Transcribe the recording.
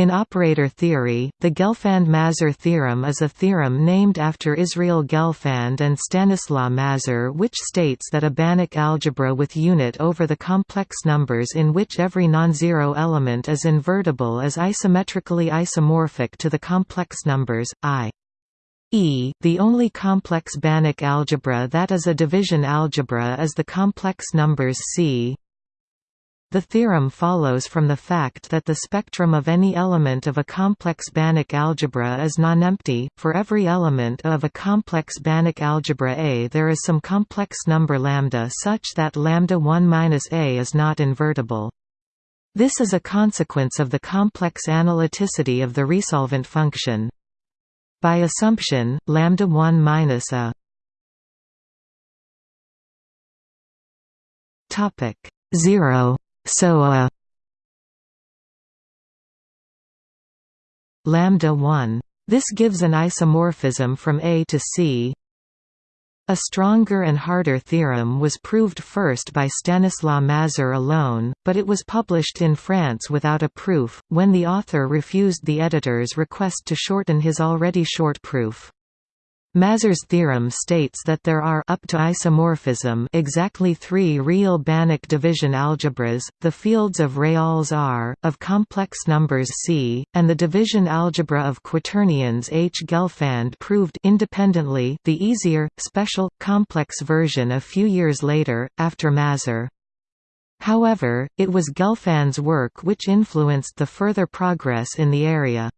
In operator theory, the Gelfand-Mazur theorem is a theorem named after Israel Gelfand and Stanislaw Mazur which states that a Banach algebra with unit over the complex numbers in which every non-zero element is invertible is isometrically isomorphic to the complex numbers, i. E. The only complex Banach algebra that is a division algebra is the complex numbers C, the theorem follows from the fact that the spectrum of any element of a complex Banach algebra is nonempty. For every element of a complex Banach algebra A there is some complex number lambda such that lambda 1 minus A is not invertible. This is a consequence of the complex analyticity of the resolvent function. By assumption, lambda 1 minus a topic 0 so a lambda 1 this gives an isomorphism from A to C. A stronger and harder theorem was proved first by Stanislaw Mazur alone, but it was published in France without a proof, when the author refused the editor's request to shorten his already short proof. Mazur's theorem states that there are up to isomorphism exactly three real Banach division algebras, the fields of reals R, of complex numbers C, and the division algebra of quaternions H. Gelfand proved independently the easier, special, complex version a few years later, after Mazur. However, it was Gelfand's work which influenced the further progress in the area.